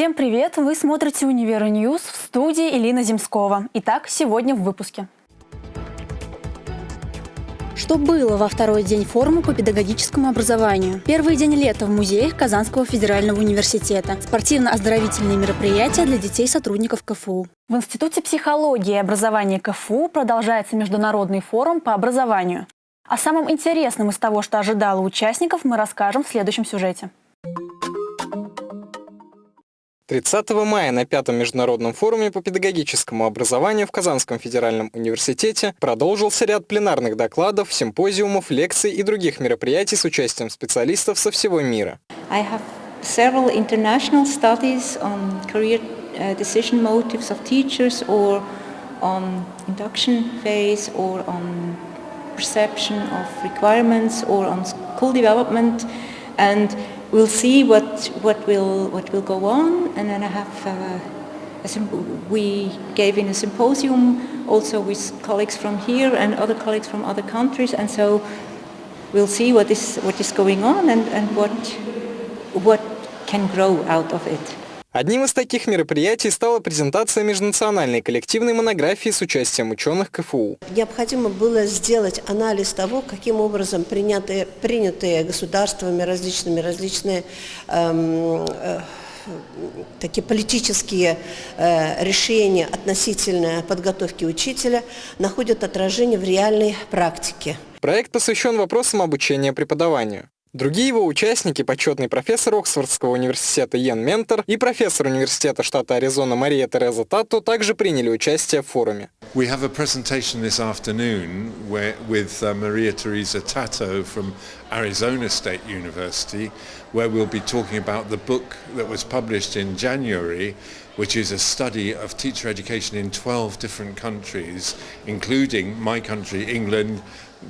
Всем привет! Вы смотрите «Univer News» в студии Элина Земскова. Итак, сегодня в выпуске. Что было во второй день форума по педагогическому образованию? Первый день лета в музеях Казанского федерального университета. Спортивно-оздоровительные мероприятия для детей сотрудников КФУ. В Институте психологии и образования КФУ продолжается международный форум по образованию. О самом интересном из того, что ожидало участников, мы расскажем в следующем сюжете. 30 мая на пятом международном форуме по педагогическому образованию в Казанском федеральном университете продолжился ряд пленарных докладов, симпозиумов, лекций и других мероприятий с участием специалистов со всего мира. Uh, and we'll see what what will what will go on and then I have uh, we gave in a symposium also with colleagues from here and other colleagues from other countries and so we'll see what is what is going on and, and what what can grow out of it. Одним из таких мероприятий стала презентация межнациональной коллективной монографии с участием ученых КФУ. Необходимо было сделать анализ того, каким образом принятые, принятые государствами различными различные эм, э, такие политические э, решения относительно подготовки учителя находят отражение в реальной практике. Проект посвящен вопросам обучения преподаванию. Другие его участники – почетный профессор Оксфордского университета Йен Ментор и профессор университета штата Аризона Мария Тереза Татто также приняли участие в форуме. We have a presentation this afternoon where, with uh, Maria Teresa Tato from Arizona State University, where we'll be talking about the book that was published in January, which is a study of teacher education in 12 different countries, including my country, England,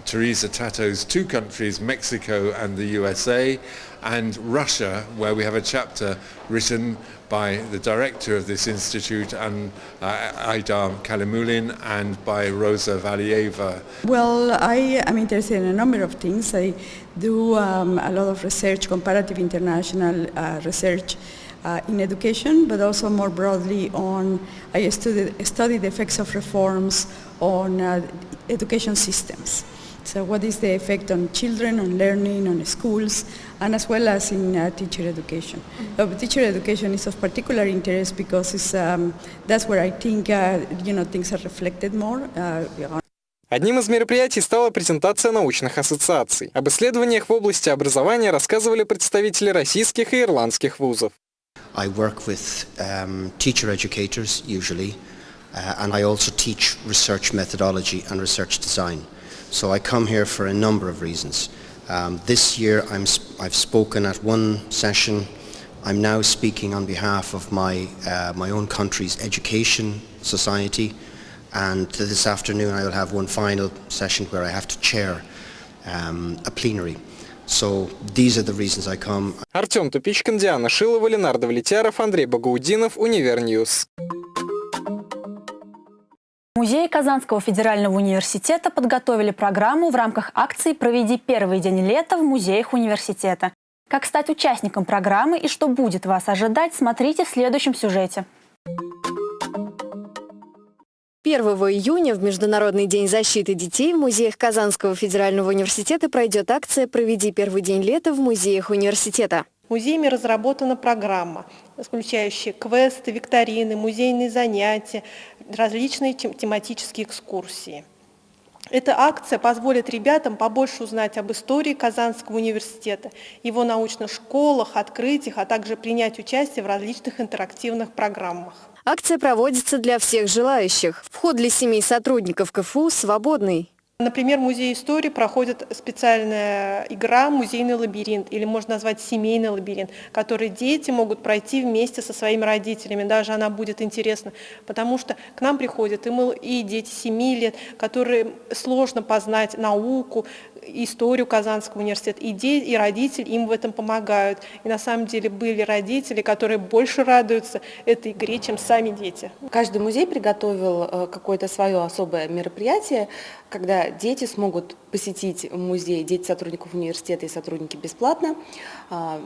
Teresa Tato's two countries, Mexico and the USA, and Russia, where we have a chapter written by the director of this institute, and uh, Aida Kalimulin, and by Rosa Valieva. Well, I am interested in a number of things. I do um, a lot of research, comparative international uh, research uh, in education, but also more broadly on, I study, study the effects of reforms on uh, education systems. So what is the effect on children, on learning, on schools, and as well as in uh, teacher education. Mm -hmm. teacher education is of particular interest because it's, um, that's where I think uh, you know, things are reflected more. Uh, Одним из мероприятий стала презентация научных ассоциаций. Об исследованиях в области образования рассказывали представители российских и ирландских вузов. I work with um, teacher educators usually, uh, and I also teach research methodology and research design. So I come here for a number of reasons. Um, this year I'm, I've spoken at one session. I'm now speaking on behalf of my, uh, my own country's education society and this afternoon I will have one final session where I have to chair um, a plenary. So these are the reasons I come. Артем Тупичкин, Диана Шилова, Ленардо Влетяров, Андрей Багаудинов, Универньюз. Музеи Казанского федерального университета подготовили программу в рамках акции «Проведи первый день лета в музеях университета». Как стать участником программы и что будет вас ожидать, смотрите в следующем сюжете. 1 июня в Международный день защиты детей в музеях Казанского федерального университета пройдет акция «Проведи первый день лета в музеях университета». Музеями разработана программа, включающая квесты, викторины, музейные занятия, различные тематические экскурсии. Эта акция позволит ребятам побольше узнать об истории Казанского университета, его научных школах, открытиях, а также принять участие в различных интерактивных программах. Акция проводится для всех желающих. Вход для семей сотрудников КФУ свободный. Например, в Музее истории проходит специальная игра «Музейный лабиринт» или можно назвать «Семейный лабиринт», который дети могут пройти вместе со своими родителями. Даже она будет интересна, потому что к нам приходят и, мы, и дети 7 лет, которые сложно познать науку, историю Казанского университета, и, де, и родители им в этом помогают. И на самом деле были родители, которые больше радуются этой игре, чем сами дети. Каждый музей приготовил э, какое-то свое особое мероприятие, когда дети смогут посетить музей, дети сотрудников университета и сотрудники бесплатно, а,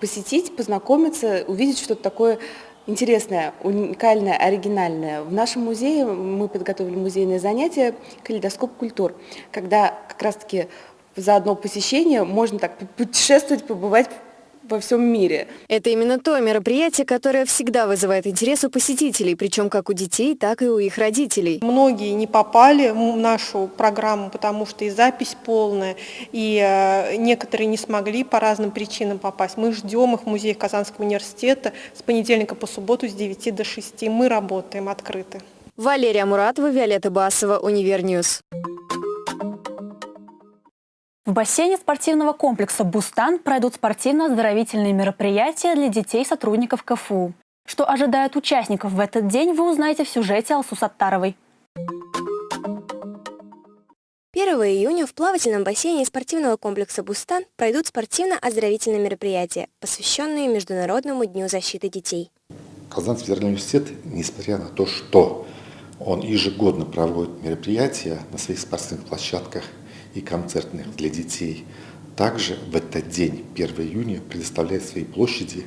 посетить, познакомиться, увидеть что-то такое интересное, уникальное, оригинальное. В нашем музее мы подготовили музейное занятие «Калейдоскоп культур», когда как раз-таки за одно посещение можно так путешествовать, побывать во всем мире. Это именно то мероприятие, которое всегда вызывает интерес у посетителей, причем как у детей, так и у их родителей. Многие не попали в нашу программу, потому что и запись полная, и э, некоторые не смогли по разным причинам попасть. Мы ждем их в музее Казанского университета с понедельника по субботу с 9 до 6. Мы работаем открыты. Валерия Муратова, Виолетта Басова, Univer News. В бассейне спортивного комплекса «Бустан» пройдут спортивно-оздоровительные мероприятия для детей сотрудников КФУ. Что ожидает участников в этот день, вы узнаете в сюжете Алсу Саттаровой. 1 июня в плавательном бассейне спортивного комплекса «Бустан» пройдут спортивно-оздоровительные мероприятия, посвященные Международному дню защиты детей. Казанский федеральный университет, несмотря на то, что он ежегодно проводит мероприятия на своих спортивных площадках и концертных для детей. Также в этот день, 1 июня, предоставляет свои площади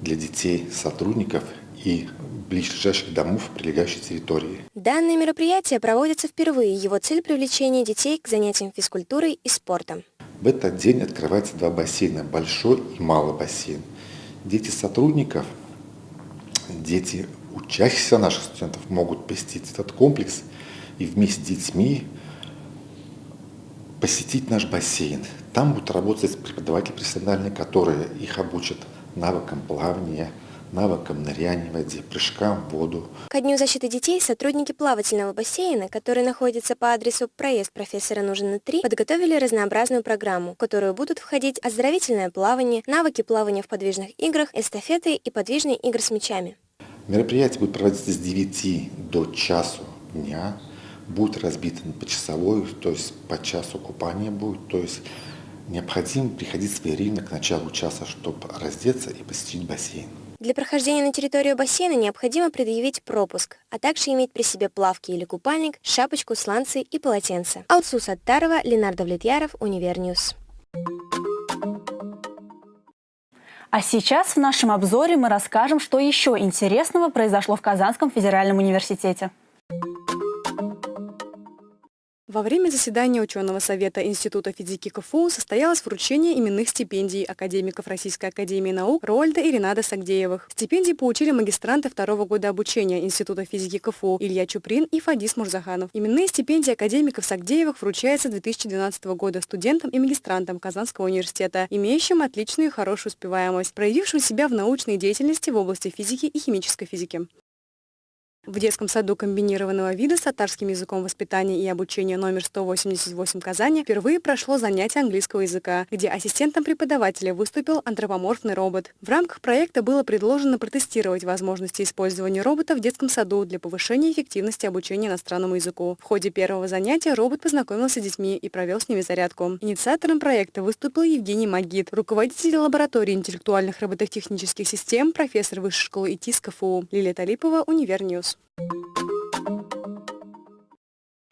для детей, сотрудников и ближайших домов прилегающей территории. Данное мероприятие проводится впервые. Его цель – привлечение детей к занятиям физкультурой и спортом. В этот день открывается два бассейна – большой и малый бассейн. Дети сотрудников, дети учащихся наших студентов могут посетить этот комплекс и вместе с детьми посетить наш бассейн. Там будут работать преподаватели профессиональные, которые их обучат навыкам плавания, навыкам ныряния в воде, прыжкам в воду. Ко Дню защиты детей сотрудники плавательного бассейна, который находится по адресу проезд профессора Нужина 3, подготовили разнообразную программу, в которую будут входить оздоровительное плавание, навыки плавания в подвижных играх, эстафеты и подвижные игры с мячами. Мероприятие будет проводиться с 9 до часу дня будет разбито на почасовой, то есть по часу купания будет, то есть необходимо приходить своевременно к началу часа, чтобы раздеться и посетить бассейн. Для прохождения на территорию бассейна необходимо предъявить пропуск, а также иметь при себе плавки или купальник, шапочку, сланцы и полотенце. Алсу Саттарова, Ленар Давлетьяров, Univer News. А сейчас в нашем обзоре мы расскажем, что еще интересного произошло в Казанском федеральном университете. Во время заседания ученого совета Института физики КФУ состоялось вручение именных стипендий академиков Российской академии наук Рольда и Ренада Сагдеевых. Стипендии получили магистранты второго года обучения Института физики КФУ Илья Чуприн и Фадис Мурзаханов. Именные стипендии академиков Сагдеевых вручаются 2012 года студентам и магистрантам Казанского университета, имеющим отличную и хорошую успеваемость, проявившим себя в научной деятельности в области физики и химической физики. В детском саду комбинированного вида с татарским языком воспитания и обучения номер 188 Казани впервые прошло занятие английского языка, где ассистентом преподавателя выступил антропоморфный робот. В рамках проекта было предложено протестировать возможности использования робота в детском саду для повышения эффективности обучения иностранному языку. В ходе первого занятия робот познакомился с детьми и провел с ними зарядку. Инициатором проекта выступил Евгений Магид, руководитель лаборатории интеллектуальных робототехнических систем, профессор Высшей школы ИТИС КФУ. Лилия Талипова, Univer News.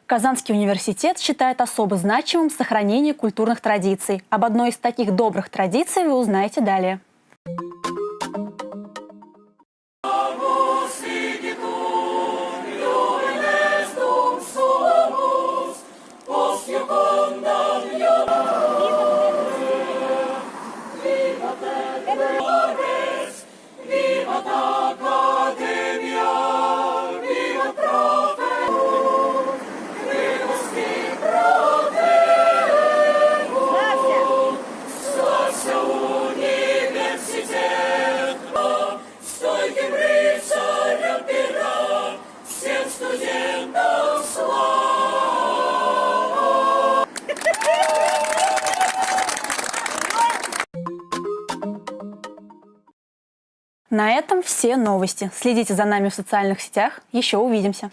Казанский университет считает особо значимым сохранение культурных традиций. Об одной из таких добрых традиций вы узнаете далее. На этом все новости. Следите за нами в социальных сетях. Еще увидимся.